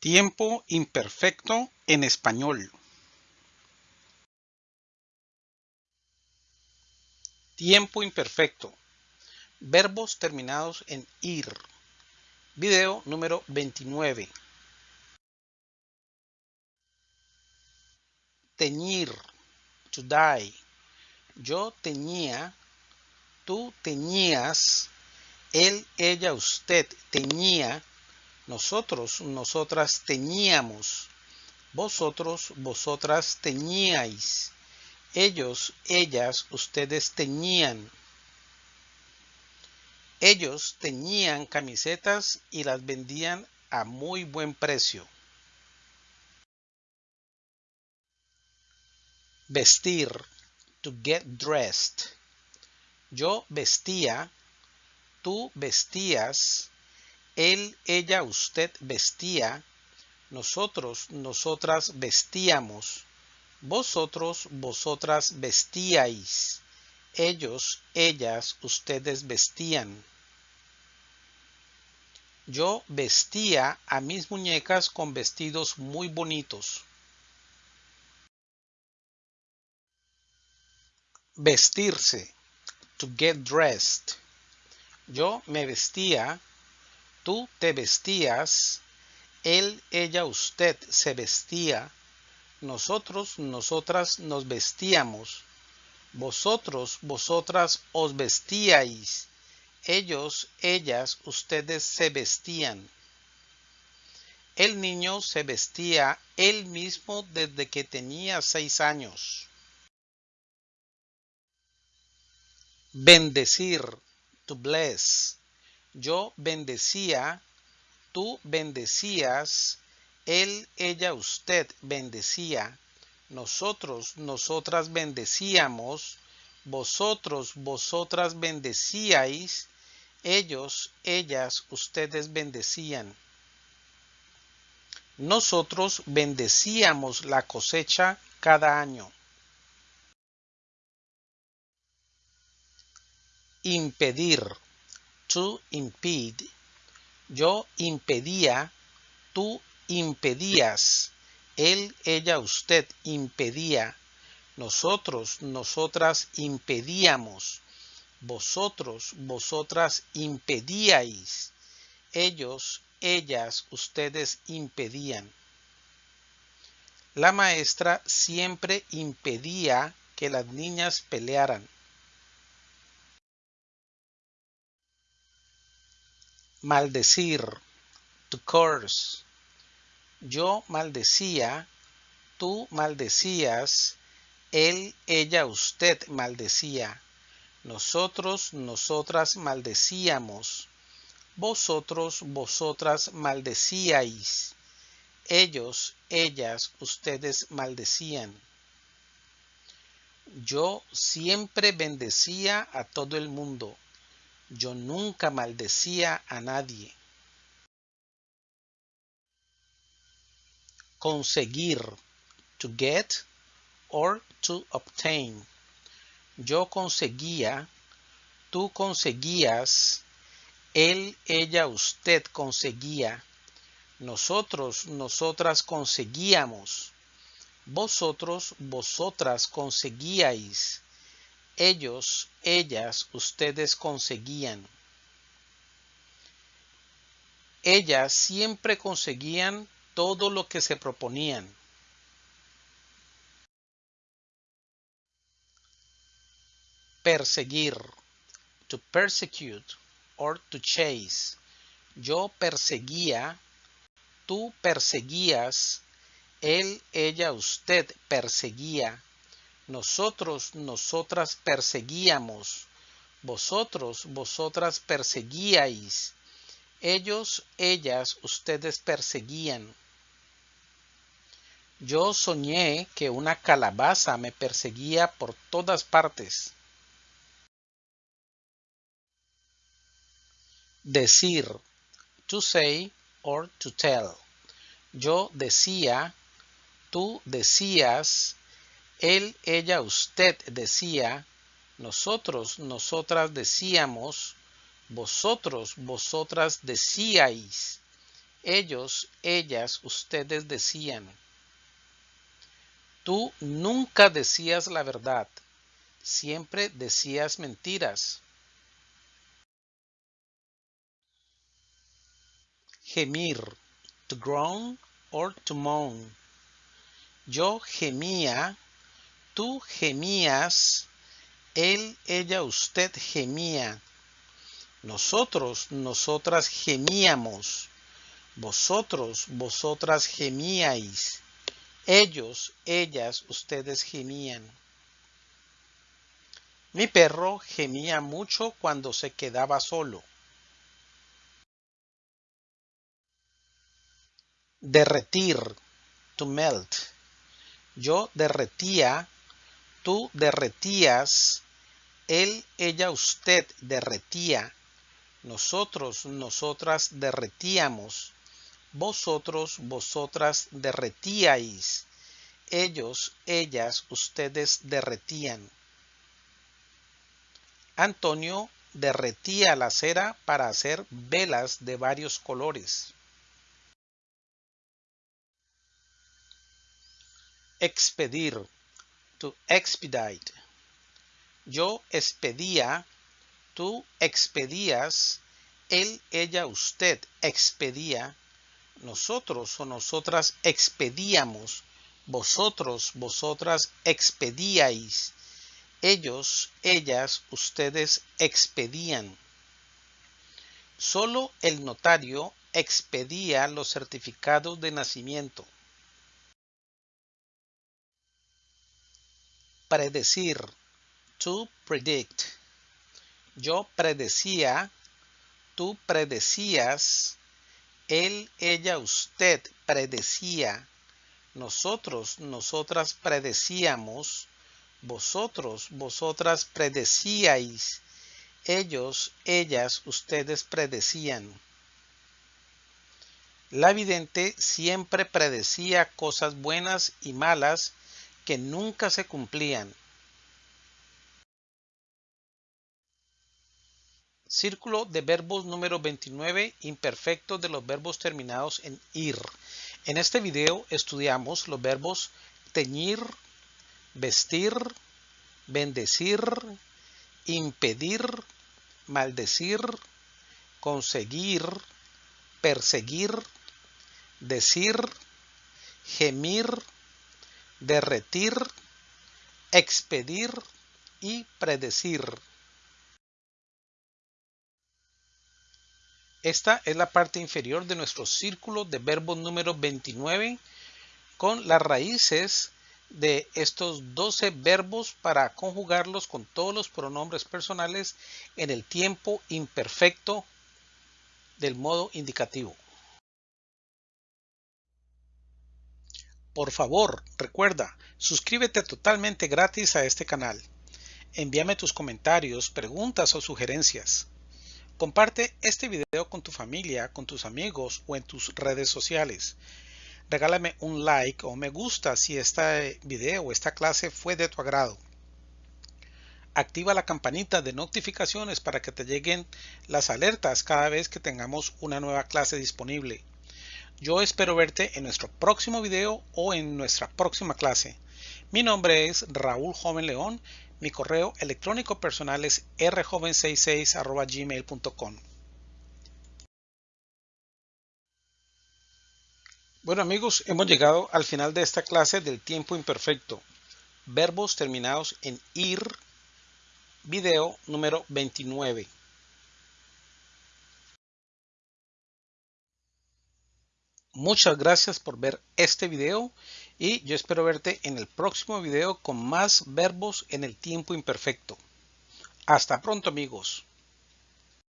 Tiempo imperfecto en español. Tiempo imperfecto. Verbos terminados en ir. Video número 29. Teñir. To dye. Yo teñía. Tú teñías. Él, ella, usted teñía nosotros, nosotras teníamos. Vosotros, vosotras teníais. Ellos, ellas, ustedes tenían. Ellos tenían camisetas y las vendían a muy buen precio. Vestir. To get dressed. Yo vestía. Tú vestías él, ella, usted vestía, nosotros, nosotras vestíamos, vosotros, vosotras vestíais, ellos, ellas, ustedes vestían. Yo vestía a mis muñecas con vestidos muy bonitos. Vestirse. To get dressed. Yo me vestía Tú te vestías, él, ella, usted se vestía, nosotros, nosotras nos vestíamos, vosotros, vosotras os vestíais, ellos, ellas, ustedes se vestían. El niño se vestía él mismo desde que tenía seis años. Bendecir, to bless. Yo bendecía, tú bendecías, él, ella, usted bendecía, nosotros, nosotras bendecíamos, vosotros, vosotras bendecíais, ellos, ellas, ustedes bendecían. Nosotros bendecíamos la cosecha cada año. Impedir to impede. Yo impedía, tú impedías, él, ella, usted impedía, nosotros, nosotras impedíamos, vosotros, vosotras impedíais, ellos, ellas, ustedes impedían. La maestra siempre impedía que las niñas pelearan. Maldecir, to curse. Yo maldecía, tú maldecías, él, ella, usted maldecía. Nosotros, nosotras maldecíamos. Vosotros, vosotras maldecíais. Ellos, ellas, ustedes maldecían. Yo siempre bendecía a todo el mundo. Yo nunca maldecía a nadie. Conseguir. To get or to obtain. Yo conseguía. Tú conseguías. Él, ella, usted conseguía. Nosotros, nosotras conseguíamos. Vosotros, vosotras conseguíais ellos, ellas, ustedes conseguían. Ellas siempre conseguían todo lo que se proponían. Perseguir. To persecute or to chase. Yo perseguía. Tú perseguías. Él, ella, usted perseguía nosotros, nosotras perseguíamos. Vosotros, vosotras perseguíais. Ellos, ellas, ustedes perseguían. Yo soñé que una calabaza me perseguía por todas partes. Decir, to say or to tell. Yo decía, tú decías, él, ella, usted decía, nosotros, nosotras decíamos, vosotros, vosotras decíais, Ellos, ellas, ustedes decían. Tú nunca decías la verdad, siempre decías mentiras. Gemir, to groan or to moan. Yo gemía, tú gemías, él, ella, usted gemía. Nosotros, nosotras gemíamos. Vosotros, vosotras gemíais. Ellos, ellas, ustedes gemían. Mi perro gemía mucho cuando se quedaba solo. Derretir, to melt. Yo derretía, tú derretías, él, ella, usted derretía, nosotros, nosotras derretíamos, vosotros, vosotras derretíais, ellos, ellas, ustedes derretían. Antonio derretía la cera para hacer velas de varios colores. Expedir, to expedite. Yo expedía, tú expedías, él, ella, usted expedía, nosotros o nosotras expedíamos, vosotros, vosotras expedíais, ellos, ellas, ustedes expedían. Solo el notario expedía los certificados de nacimiento. Predecir, to predict. Yo predecía, tú predecías, él, ella, usted predecía, nosotros, nosotras predecíamos, vosotros, vosotras predecíais, ellos, ellas, ustedes predecían. La vidente siempre predecía cosas buenas y malas que nunca se cumplían. Círculo de verbos número 29, imperfecto de los verbos terminados en ir. En este video estudiamos los verbos teñir, vestir, bendecir, impedir, maldecir, conseguir, perseguir, decir, gemir, derretir, expedir y predecir. Esta es la parte inferior de nuestro círculo de verbos número 29 con las raíces de estos 12 verbos para conjugarlos con todos los pronombres personales en el tiempo imperfecto del modo indicativo. Por favor, recuerda, suscríbete totalmente gratis a este canal. Envíame tus comentarios, preguntas o sugerencias. Comparte este video con tu familia, con tus amigos o en tus redes sociales. Regálame un like o me gusta si este video o esta clase fue de tu agrado. Activa la campanita de notificaciones para que te lleguen las alertas cada vez que tengamos una nueva clase disponible. Yo espero verte en nuestro próximo video o en nuestra próxima clase. Mi nombre es Raúl Joven León. Mi correo electrónico personal es rjoven66 Bueno amigos, hemos llegado al final de esta clase del tiempo imperfecto. Verbos terminados en ir, video número 29. Muchas gracias por ver este video y yo espero verte en el próximo video con más verbos en el tiempo imperfecto. Hasta pronto amigos.